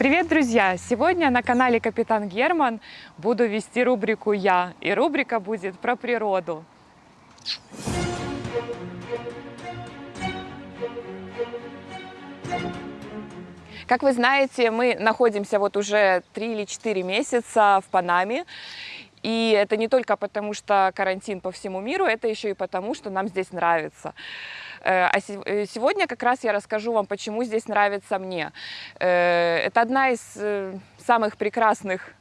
Привет, друзья! Сегодня на канале Капитан Герман буду вести рубрику «Я», и рубрика будет про природу. Как вы знаете, мы находимся вот уже 3 или 4 месяца в Панаме, и это не только потому, что карантин по всему миру, это еще и потому, что нам здесь нравится. Э, а э, сегодня как раз я расскажу вам, почему здесь нравится мне. Э, это одна из самых прекрасных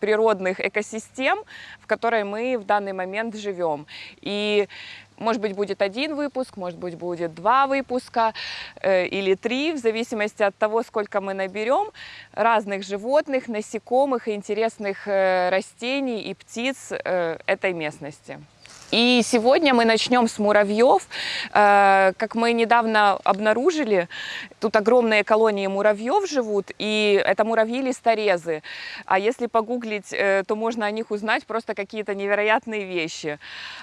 природных экосистем, в которой мы в данный момент живем. И может быть, будет один выпуск, может быть, будет два выпуска э, или три, в зависимости от того, сколько мы наберем разных животных, насекомых, интересных э, растений и птиц э, этой местности. И сегодня мы начнем с муравьев. Э, как мы недавно обнаружили, тут огромные колонии муравьев живут, и это муравьи-листорезы. А если погуглить, э, то можно о них узнать просто какие-то невероятные вещи.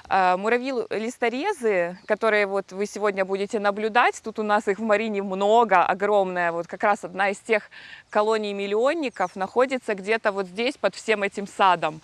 Э, муравьи-листорезы, которые вот вы сегодня будете наблюдать, тут у нас их в Марине много, огромная, вот как раз одна из тех колоний миллионников находится где-то вот здесь, под всем этим садом.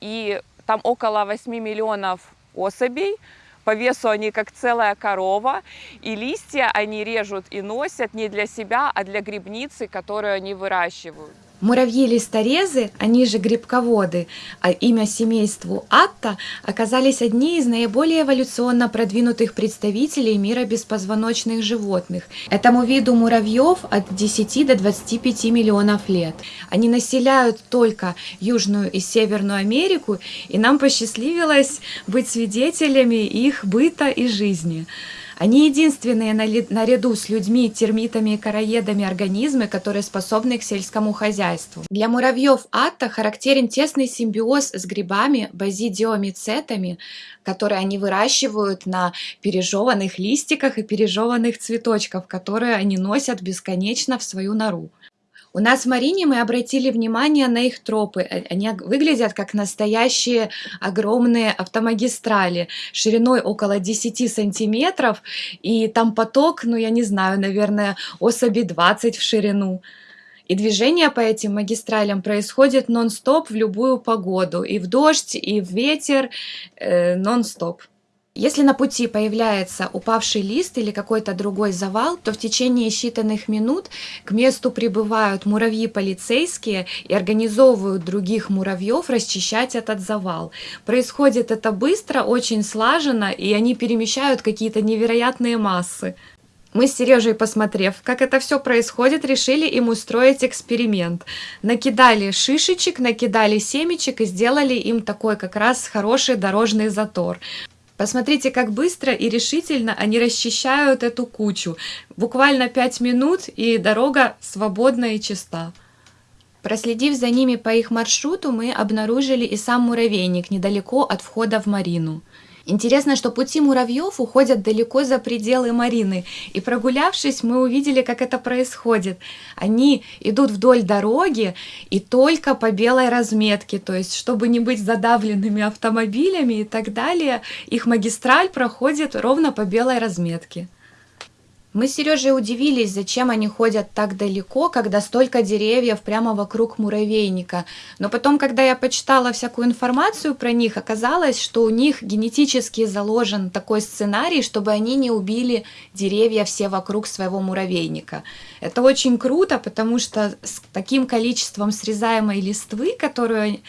И там около 8 миллионов особей. По весу они как целая корова. И листья они режут и носят не для себя, а для грибницы, которую они выращивают. Муравьи-листорезы, они же грибководы, а имя семейству Атта, оказались одни из наиболее эволюционно продвинутых представителей мира беспозвоночных животных. Этому виду муравьев от 10 до 25 миллионов лет. Они населяют только Южную и Северную Америку, и нам посчастливилось быть свидетелями их быта и жизни. Они единственные наряду с людьми, термитами и короедами организмы, которые способны к сельскому хозяйству. Для муравьев атта характерен тесный симбиоз с грибами, базидиомицетами, которые они выращивают на пережеванных листиках и пережеванных цветочках, которые они носят бесконечно в свою нору. У нас в Марине мы обратили внимание на их тропы. Э, они выглядят как настоящие огромные автомагистрали шириной около 10 сантиметров. И там поток, ну я не знаю, наверное, особи 20 в ширину. И движение по этим магистралям происходит нон-стоп в любую погоду. И в дождь, и в ветер э, нон-стоп. Если на пути появляется упавший лист или какой-то другой завал, то в течение считанных минут к месту прибывают муравьи-полицейские и организовывают других муравьев расчищать этот завал. Происходит это быстро, очень слаженно, и они перемещают какие-то невероятные массы. Мы с Сережей, посмотрев, как это все происходит, решили им устроить эксперимент. Накидали шишечек, накидали семечек и сделали им такой как раз хороший дорожный затор. Посмотрите, как быстро и решительно они расчищают эту кучу. Буквально 5 минут, и дорога свободна и чиста. Проследив за ними по их маршруту, мы обнаружили и сам муравейник недалеко от входа в Марину. Интересно, что пути муравьев уходят далеко за пределы Марины, и прогулявшись, мы увидели, как это происходит. Они идут вдоль дороги и только по белой разметке, то есть, чтобы не быть задавленными автомобилями и так далее, их магистраль проходит ровно по белой разметке. Мы с Сережей удивились, зачем они ходят так далеко, когда столько деревьев прямо вокруг муравейника. Но потом, когда я почитала всякую информацию про них, оказалось, что у них генетически заложен такой сценарий, чтобы они не убили деревья все вокруг своего муравейника. Это очень круто, потому что с таким количеством срезаемой листвы, которую,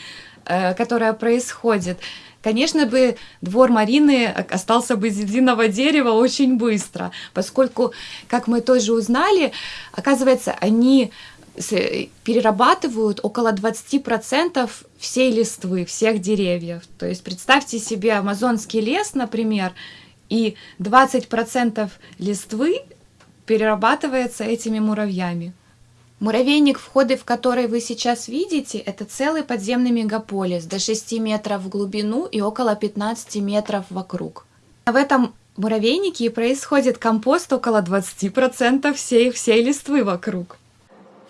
э, которая происходит, Конечно бы двор Марины остался бы из единого дерева очень быстро, поскольку, как мы тоже узнали, оказывается, они перерабатывают около 20% всей листвы, всех деревьев. То есть представьте себе амазонский лес, например, и 20% листвы перерабатывается этими муравьями. Муравейник, входы в который вы сейчас видите, это целый подземный мегаполис до 6 метров в глубину и около 15 метров вокруг. В этом муравейнике происходит компост около 20% всей, всей листвы вокруг.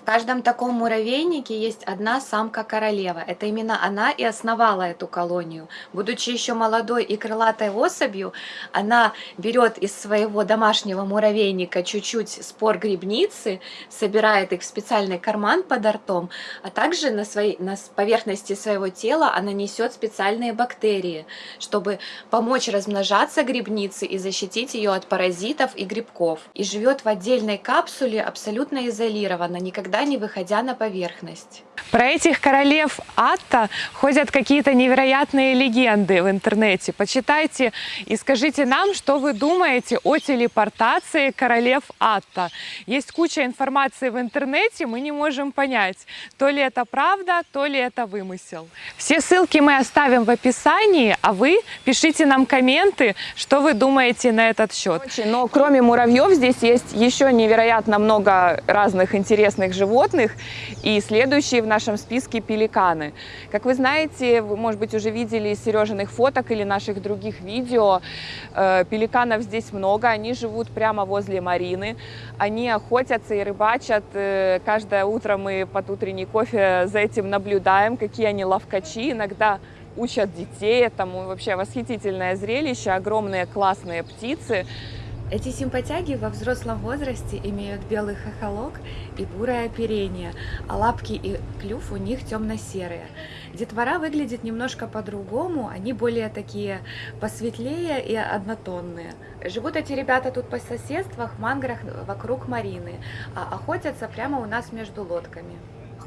Каждом таком муравейнике есть одна самка-королева. Это именно она и основала эту колонию. Будучи еще молодой и крылатой особью, она берет из своего домашнего муравейника чуть-чуть спор грибницы, собирает их в специальный карман под ртом, а также на, своей, на поверхности своего тела она несет специальные бактерии, чтобы помочь размножаться грибнице и защитить ее от паразитов и грибков. И живет в отдельной капсуле, абсолютно изолированно, никогда никогда не выходя на поверхность. Про этих королев Атта ходят какие-то невероятные легенды в интернете. Почитайте и скажите нам, что вы думаете о телепортации королев Атта. Есть куча информации в интернете, мы не можем понять, то ли это правда, то ли это вымысел. Все ссылки мы оставим в описании, а вы пишите нам комменты, что вы думаете на этот счет. Но кроме муравьев здесь есть еще невероятно много разных интересных животных. И следующие в нашем списке пеликаны. Как вы знаете, вы, может быть, уже видели из Сережиных фоток или наших других видео, э, пеликанов здесь много, они живут прямо возле Марины, они охотятся и рыбачат. Э, каждое утро мы под утренний кофе за этим наблюдаем, какие они ловкачи, иногда учат детей, это вообще восхитительное зрелище, огромные классные птицы. Эти симпатяги во взрослом возрасте имеют белый хохолок и бурое оперение, а лапки и клюв у них темно-серые. Детвора выглядит немножко по-другому, они более такие посветлее и однотонные. Живут эти ребята тут по соседствах, в манграх вокруг Марины, а охотятся прямо у нас между лодками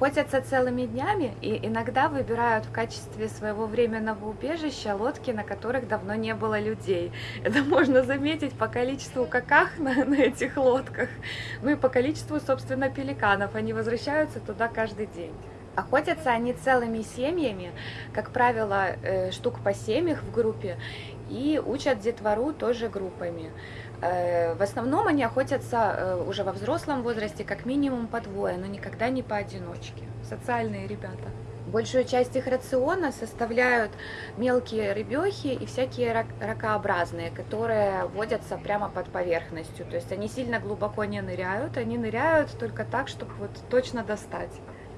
охотятся целыми днями и иногда выбирают в качестве своего временного убежища лодки, на которых давно не было людей. Это можно заметить по количеству каках на, на этих лодках, ну и по количеству, собственно, пеликанов. Они возвращаются туда каждый день. Охотятся они целыми семьями, как правило, э, штук по семь их в группе, и учат детвору тоже группами. Э, в основном они охотятся э, уже во взрослом возрасте как минимум по двое, но никогда не поодиночке. Социальные ребята. Большую часть их рациона составляют мелкие рыбехи и всякие ракообразные, которые водятся прямо под поверхностью. То есть они сильно глубоко не ныряют, они ныряют только так, чтобы вот точно достать.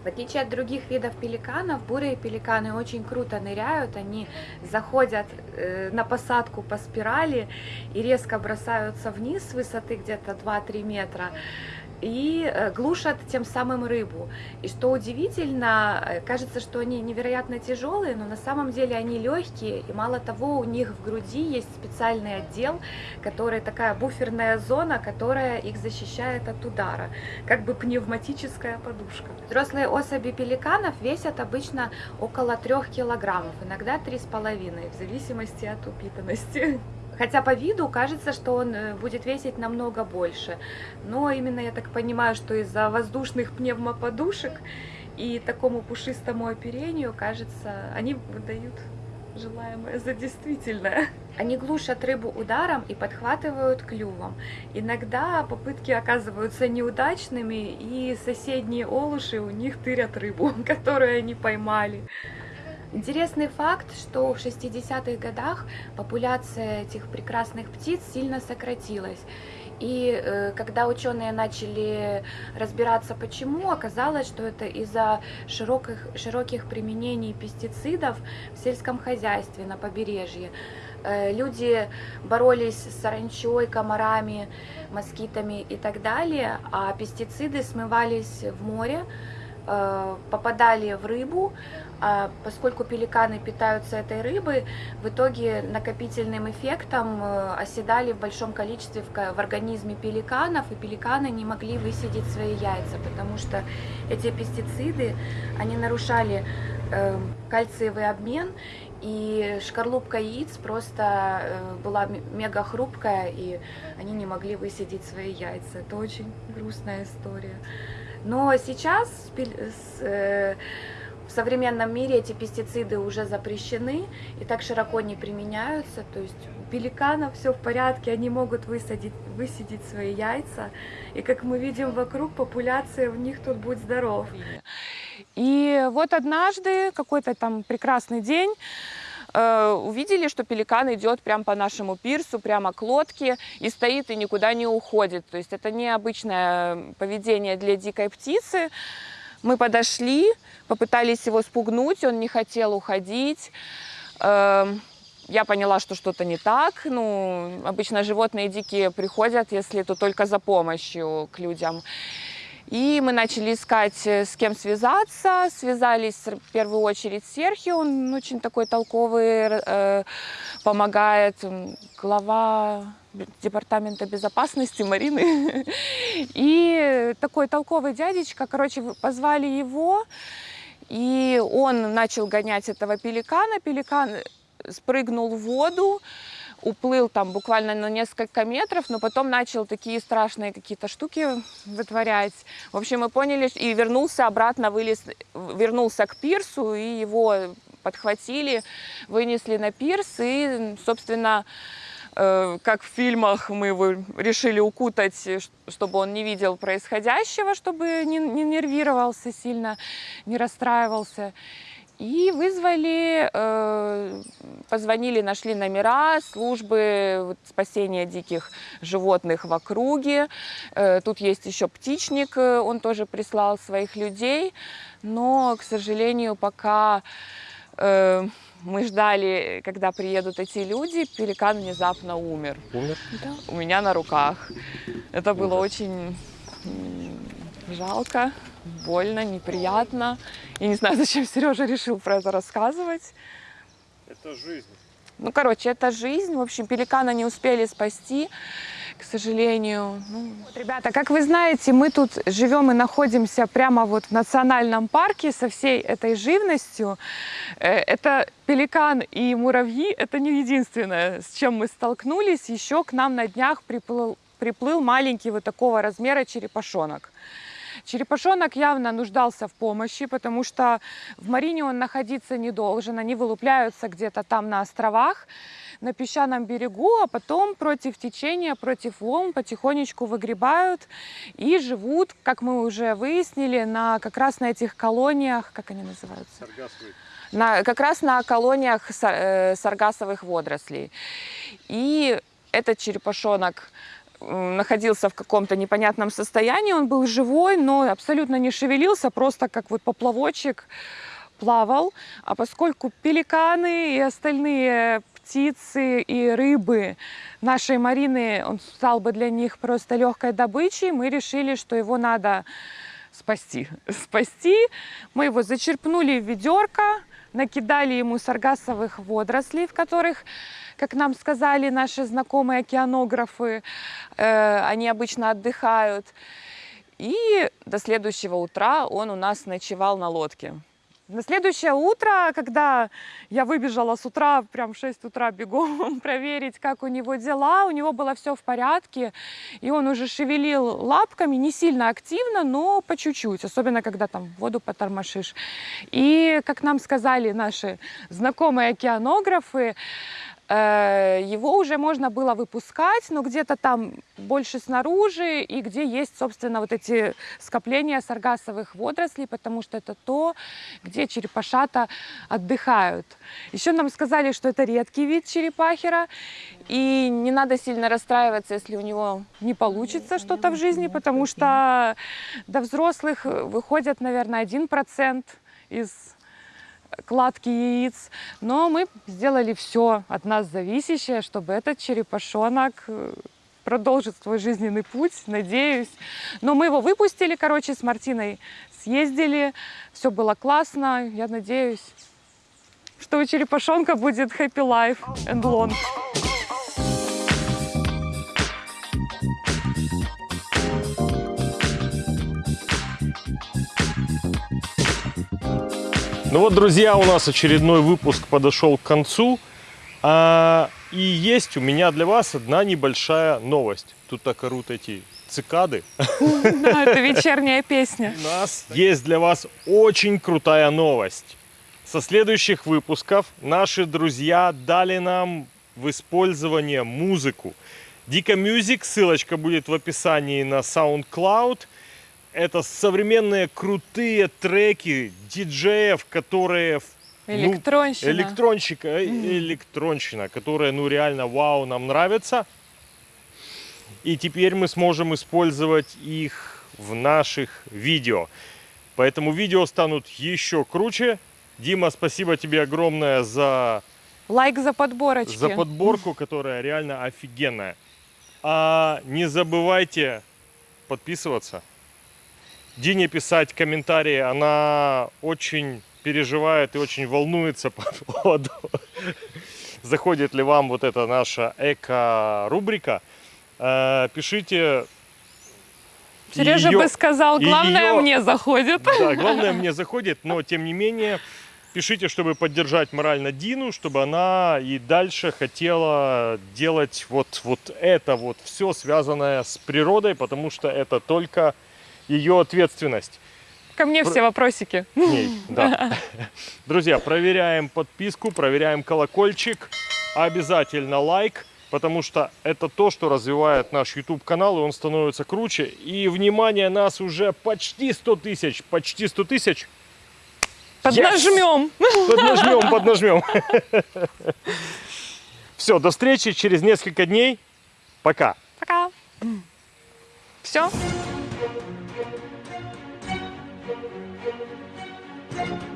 В отличие от других видов пеликанов, бурые пеликаны очень круто ныряют, они заходят э, на посадку по спирали и резко бросаются вниз с высоты где-то 2-3 метра и э, глушат тем самым рыбу. И что удивительно, э, кажется, что они невероятно тяжелые, но на самом деле они легкие, и мало того, у них в груди есть специальный отдел, который такая буферная зона, которая их защищает от удара, как бы пневматическая подушка. Взрослые особи пеликанов весят обычно около 3 килограммов, иногда 3,5, в зависимости от упитанности. Хотя по виду кажется, что он э, будет весить намного больше. Но именно я так понимаю, что из-за воздушных пневмоподушек и такому пушистому оперению, кажется, они выдают желаемое за действительное. Они глушат рыбу ударом и подхватывают клювом. Иногда попытки оказываются неудачными, и соседние олуши у них тырят рыбу, которую они поймали. Интересный факт, что в 60-х годах популяция этих прекрасных птиц сильно сократилась. И э, когда ученые начали разбираться почему, оказалось, что это из-за широких, широких применений пестицидов в сельском хозяйстве на побережье. Э, люди боролись с саранчой, комарами, москитами и так далее, а пестициды смывались в море, э, попадали в рыбу, поскольку пеликаны питаются этой рыбой, в итоге накопительным эффектом э, оседали в большом количестве в организме пеликанов, и пеликаны не могли высидеть свои яйца, потому что эти пестициды, они нарушали э, кальциевый обмен, и шкарлупка яиц просто э, была мега хрупкая, и они не могли высидеть свои яйца. Это очень грустная история. Но сейчас в современном мире эти пестициды уже запрещены и так широко не применяются. То есть у пеликанов все в порядке, они могут высадить, высидеть свои яйца. И как мы видим вокруг, популяция в них тут будет здоров. И вот однажды, какой-то там прекрасный день, э, увидели, что пеликан идет прямо по нашему пирсу, прямо к лодке и стоит и никуда не уходит. То есть это необычное поведение для дикой птицы. Мы подошли, попытались его спугнуть, он не хотел уходить. Эм, я поняла, что что-то не так. Ну, обычно животные дикие приходят, если то только за помощью к людям. И мы начали искать, э, с кем связаться. Связались в первую очередь с Серхио, он очень такой толковый, э, помогает. Глава департамента безопасности Марины. И такой толковый дядечка, короче, позвали его, и он начал гонять этого пеликана. Пеликан спрыгнул в воду, уплыл там буквально на несколько метров, но потом начал такие страшные какие-то штуки вытворять. В общем, мы поняли, и вернулся обратно, вылез, вернулся к пирсу, и его подхватили, вынесли на пирс, и, собственно, э, как в фильмах мы его решили укутать, чтобы он не видел происходящего, чтобы не, не нервировался сильно, не расстраивался. И вызвали, э, позвонили, нашли номера службы спасения диких животных в округе. Э, тут есть еще птичник, э, он тоже прислал своих людей. Но, к сожалению, пока мы ждали, когда приедут эти люди, пеликан внезапно умер. Умер? Да. У меня на руках. Это было очень жалко больно, неприятно. Я не знаю, зачем Сережа решил про это рассказывать. Это жизнь. Ну, короче, это жизнь. В общем, пеликана не успели спасти, к сожалению. Ну, вот, ребята, как вы знаете, мы тут живем и находимся прямо вот в национальном парке со всей этой живностью. Э, это пеликан и муравьи, это не единственное, с чем мы столкнулись. Еще к нам на днях приплыл, приплыл маленький вот такого размера черепашонок. Черепашонок явно нуждался в помощи, потому что в марине он находиться не должен. Они вылупляются где-то там на островах, на песчаном берегу, а потом против течения, против волн потихонечку выгребают и живут, как мы уже выяснили, на, как раз на этих колониях, как они называются? Саргасовые. На, как раз на колониях э, саргасовых водорослей. И этот черепашонок находился в каком-то непонятном состоянии, он был живой, но абсолютно не шевелился, просто как вот поплавочек плавал. А поскольку пеликаны и остальные птицы и рыбы нашей Марины, он стал бы для них просто легкой добычей, мы решили, что его надо спасти. Спасти. Мы его зачерпнули в ведерко, накидали ему саргасовых водорослей, в которых как нам сказали наши знакомые океанографы, э, они обычно отдыхают. И до следующего утра он у нас ночевал на лодке. На следующее утро, когда я выбежала с утра, прям в 6 утра бегом проверить, как у него дела, у него было все в порядке, и он уже шевелил лапками, не сильно активно, но по чуть-чуть, особенно когда там воду потормошишь. И, как нам сказали наши знакомые океанографы, его уже можно было выпускать, но где-то там больше снаружи и где есть, собственно, вот эти скопления саргасовых водорослей, потому что это то, где черепашата отдыхают. Еще нам сказали, что это редкий вид черепахера, и не надо сильно расстраиваться, если у него не получится что-то в жизни, потому что до взрослых выходят, наверное, 1% из кладки яиц. Но мы сделали все от нас зависящее, чтобы этот черепашонок э, продолжит свой жизненный путь, надеюсь. Но мы его выпустили, короче, с Мартиной съездили, все было классно. Я надеюсь, что у черепашонка будет happy life and long. Ну вот, друзья, у нас очередной выпуск подошел к концу. А, и есть у меня для вас одна небольшая новость. Тут так орут эти цикады. Да, это вечерняя песня. У нас есть для вас очень крутая новость. Со следующих выпусков наши друзья дали нам в использование музыку. Дика Music, ссылочка будет в описании на SoundCloud – это современные крутые треки диджеев, которые Электронщина. электронщика, э, электронщина, которая, ну, реально, вау, нам нравится. И теперь мы сможем использовать их в наших видео. Поэтому видео станут еще круче. Дима, спасибо тебе огромное за, Лайк за подборочки. за подборку, которая реально офигенная. А не забывайте подписываться. Дине писать комментарии. Она очень переживает и очень волнуется по поводу, заходит ли вам вот эта наша эко-рубрика. Э, Пишите. Сережа Её- бы сказал, главное её- мне заходит. Да, главное мне заходит, но тем не менее пишите, чтобы поддержать морально Дину, чтобы она и дальше хотела делать вот, вот это вот все связанное с природой, потому что это только ее ответственность. Ко мне Про- все вопросики. к ней, да. Друзья, проверяем подписку, проверяем колокольчик, обязательно лайк, потому что это то, что развивает наш YouTube канал, и он становится круче. И внимание, нас уже почти 100 тысяч, почти 100 тысяч. Поднажмем. Поднажмем, поднажмем. Все, до встречи через несколько дней. Пока. Пока. Все. Thank you.